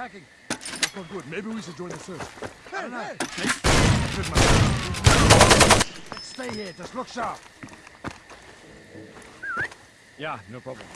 attacking. That's not good. Maybe we should join the search. Hey, hey. Stay here. Just look sharp. Yeah, no problem.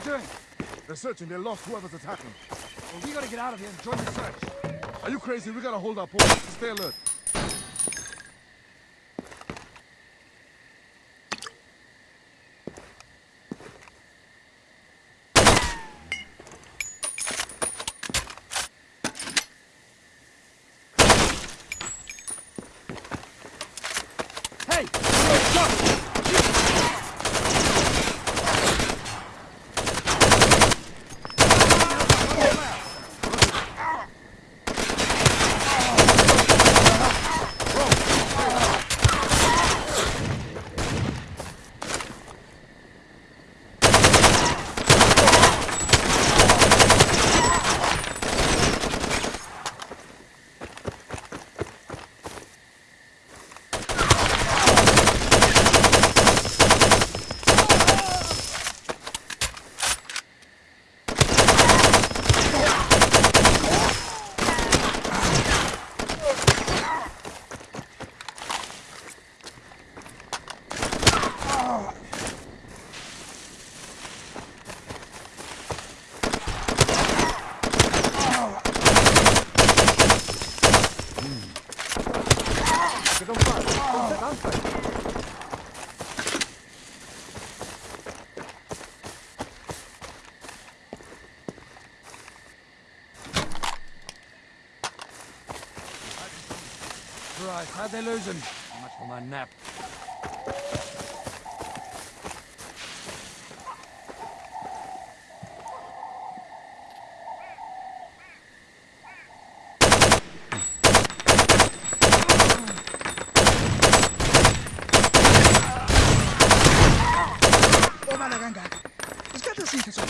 Doing? They're searching. They lost whoever's attacking. Well, we gotta get out of here and join the search. Are you crazy? We gotta hold our post. Stay alert. Hey! Stop! Right, how'd they lose him? Much for my nap. 難しいでしょ。